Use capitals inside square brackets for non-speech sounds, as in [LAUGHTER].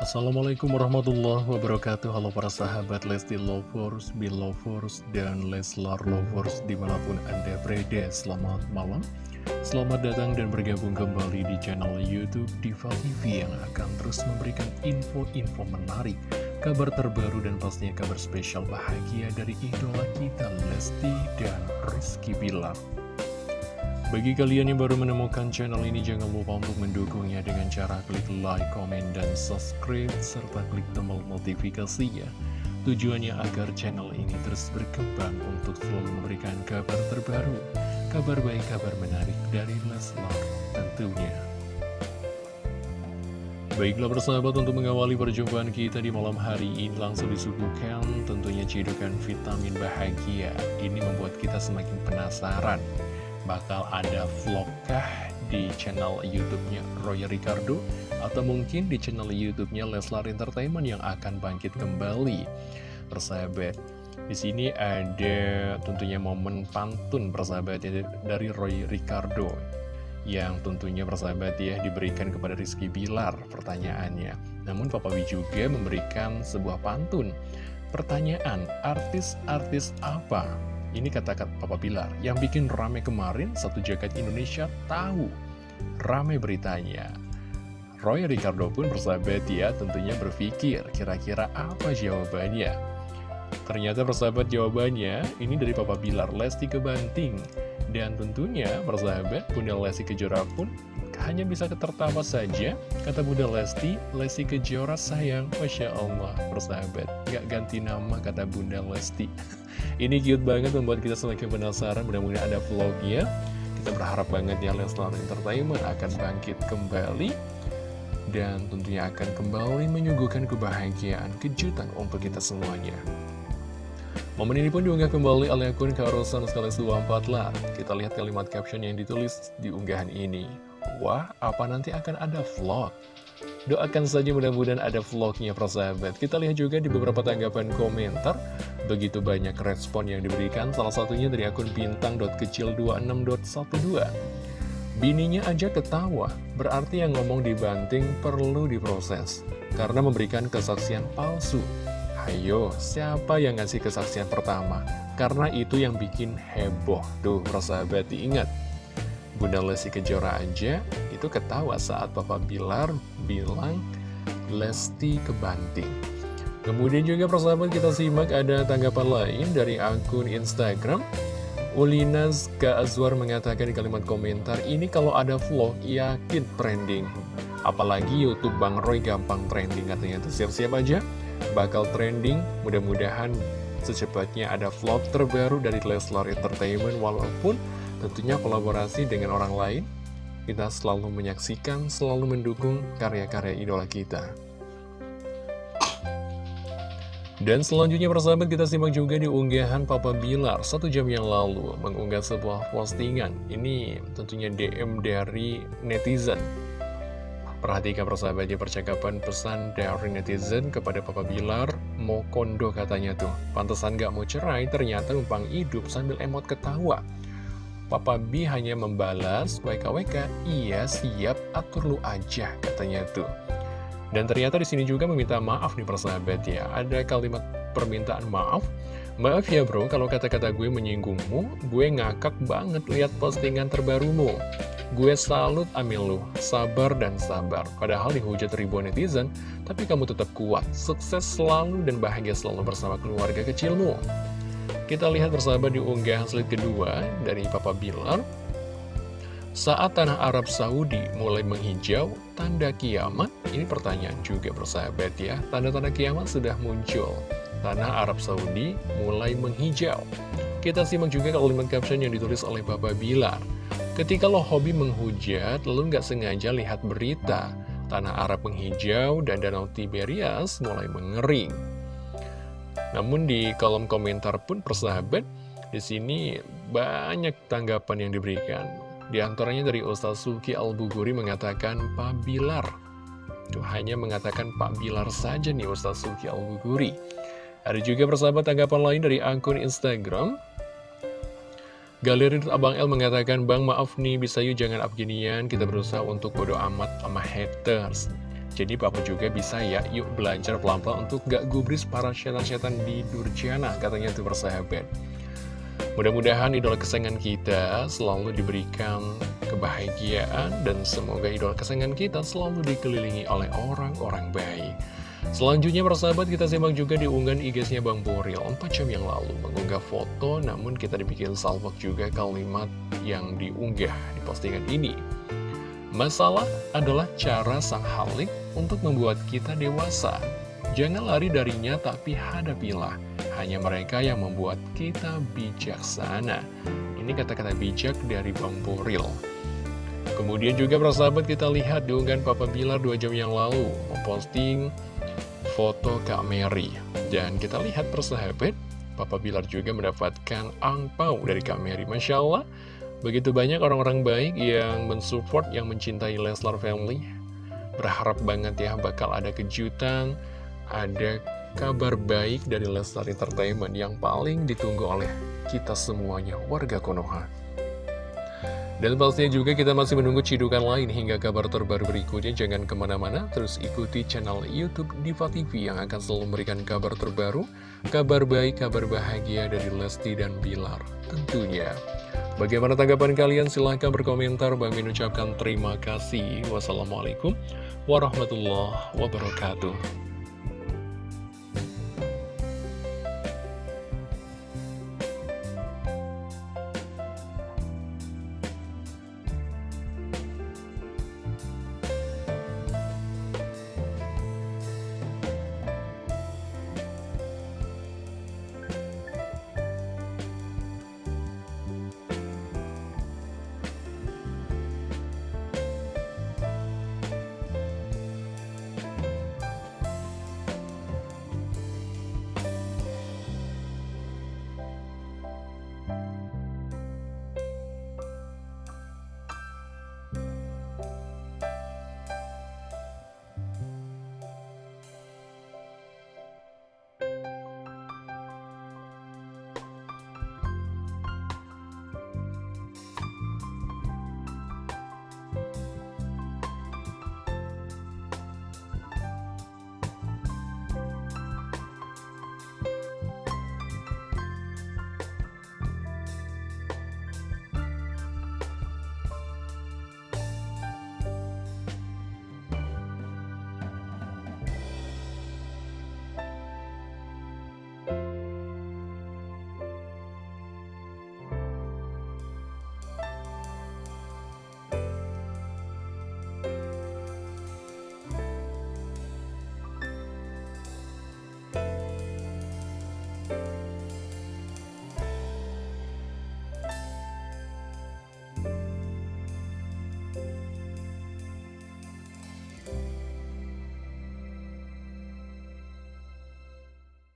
Assalamualaikum warahmatullahi wabarakatuh. Halo para sahabat Lesti Lovers, Belovers, dan Leslar Lovers di mana pun anda berada. Selamat malam. Selamat datang dan bergabung kembali di channel Youtube Diva TV Yang akan terus memberikan info-info menarik Kabar terbaru dan pastinya kabar spesial bahagia dari idola kita Lesti dan Rizky Bilar bagi kalian yang baru menemukan channel ini, jangan lupa untuk mendukungnya dengan cara klik like, komen, dan subscribe, serta klik tombol notifikasinya. Tujuannya agar channel ini terus berkembang untuk selalu memberikan kabar terbaru, kabar baik, kabar menarik dari Leslar tentunya. Baiklah persahabat untuk mengawali perjumpaan kita di malam hari ini langsung disuguhkan tentunya cidukan vitamin bahagia. Ini membuat kita semakin penasaran bakal ada vlogkah di channel YouTube-nya Roy Ricardo atau mungkin di channel YouTube-nya Leslar Entertainment yang akan bangkit kembali. Persahabat, di sini ada tentunya momen pantun persahabat ya, dari Roy Ricardo yang tentunya persahabat ya diberikan kepada Rizky Bilar pertanyaannya. Namun Papa B juga memberikan sebuah pantun. Pertanyaan, artis-artis apa ini kata-kata Papa Bilar, yang bikin rame kemarin, satu jagat Indonesia tahu. Rame beritanya. Roy Ricardo pun bersahabat ya, tentunya berpikir kira-kira apa jawabannya. Ternyata persahabat jawabannya, ini dari Papa Bilar, Lesti Kebanting. Dan tentunya persahabat, Bunda Lesti Kejora pun hanya bisa ketertawa saja Kata Bunda Lesti, Lesti Kejora sayang Masya Allah, persahabat. Gak ganti nama kata Bunda Lesti. [LAUGHS] Ini cute banget membuat kita semakin penasaran. Mudah-mudahan ada vlognya. Kita berharap banget ya Leslar Entertainment akan bangkit kembali. Dan tentunya akan kembali menyuguhkan kebahagiaan, kejutan untuk kita semuanya. Momen ini pun diunggah kembali oleh akun Karosan sekali 24 lah. Kita lihat kalimat caption yang ditulis di unggahan ini Wah, apa nanti akan ada vlog? Doakan saja mudah-mudahan ada vlognya persahabat. Kita lihat juga di beberapa tanggapan komentar. Begitu banyak respon yang diberikan Salah satunya dari akun bintang.kecil26.12 Bininya aja ketawa Berarti yang ngomong dibanting perlu diproses Karena memberikan kesaksian palsu. Ayo, siapa yang ngasih kesaksian pertama? Karena itu yang bikin heboh. Tuh persahabat diingat Bunda Lesti Kejora aja itu ketawa saat Papa Bilar bilang Lesti kebanting. Kemudian juga persahabat kita simak ada tanggapan lain dari akun Instagram. Ulinas. Azwar mengatakan di kalimat komentar, ini kalau ada vlog yakin trending. Apalagi Youtube Bang Roy gampang trending katanya itu siap-siap aja bakal trending. Mudah-mudahan secepatnya ada vlog terbaru dari Leslar Entertainment walaupun Tentunya kolaborasi dengan orang lain, kita selalu menyaksikan, selalu mendukung karya-karya idola kita. Dan selanjutnya persahabat kita simak juga di unggahan Papa Bilar satu jam yang lalu mengunggah sebuah postingan. Ini tentunya DM dari netizen. Perhatikan persahabatnya percakapan pesan dari netizen kepada Papa Bilar Mau kondo katanya tuh Pantesan gak mau cerai ternyata numpang hidup sambil emot ketawa Papa B hanya membalas WKWK, iya siap atur lu aja katanya tuh. Dan ternyata di sini juga meminta maaf nih persahabat ya. Ada kalimat permintaan maaf. Maaf ya bro, kalau kata-kata gue menyinggungmu, gue ngakak banget lihat postingan terbarumu. Gue salut amil lu, sabar dan sabar. Padahal dihujat ribuan netizen, tapi kamu tetap kuat, sukses selalu dan bahagia selalu bersama keluarga kecilmu. Kita lihat bersama di unggahan slide kedua dari Papa Bilar. Saat tanah Arab Saudi mulai menghijau, tanda kiamat, ini pertanyaan juga bersahabat ya, tanda-tanda kiamat sudah muncul. Tanah Arab Saudi mulai menghijau. Kita simak juga kalimat caption yang ditulis oleh Papa Bilar. Ketika lo hobi menghujat, lo nggak sengaja lihat berita, tanah Arab menghijau dan danau Tiberias mulai mengering. Namun di kolom komentar pun persahabat, di sini banyak tanggapan yang diberikan. Di antaranya dari Ustaz Suki Al-Buguri mengatakan Pak Bilar. Tuh, hanya mengatakan Pak Bilar saja nih Ustaz Suki Al-Buguri. Ada juga persahabat tanggapan lain dari akun Instagram. Galeri Abang L mengatakan, Bang maaf nih bisa yuk jangan up ginian, kita berusaha untuk bodo amat sama haters. Jadi Papa juga bisa ya, yuk belajar pelan-pelan untuk gak gubris para setan-setan di Durjana, katanya tuh persahabat. Mudah-mudahan idola kesayangan kita selalu diberikan kebahagiaan dan semoga idola kesayangan kita selalu dikelilingi oleh orang-orang baik. Selanjutnya persahabat kita simak juga di unggahan IG-nya Bang Boril 4 jam yang lalu mengunggah foto namun kita dibikin salvok juga kalimat yang diunggah di postingan ini. Masalah adalah cara sang halik untuk membuat kita dewasa. Jangan lari darinya tapi hadapilah. Hanya mereka yang membuat kita bijaksana. Ini kata-kata bijak dari Bang Boril. Kemudian juga persahabat kita lihat diunggahan Papa Bilar 2 jam yang lalu memposting foto Kak Mary. Dan kita lihat persahabat, Papa Bilar juga mendapatkan angpau dari Kak Mary. Masya Allah, Begitu banyak orang-orang baik yang mensupport, yang mencintai Leslar Family. Berharap banget ya bakal ada kejutan, ada kabar baik dari Leslar Entertainment yang paling ditunggu oleh kita semuanya, warga Konoha. Dan pastinya juga kita masih menunggu cidukan lain hingga kabar terbaru berikutnya. Jangan ke mana-mana, terus ikuti channel Youtube Diva TV yang akan selalu memberikan kabar terbaru, kabar baik, kabar bahagia dari Lesti dan Bilar tentunya. Bagaimana tanggapan kalian? Silahkan berkomentar. Bang Min ucapkan terima kasih. Wassalamualaikum warahmatullahi wabarakatuh.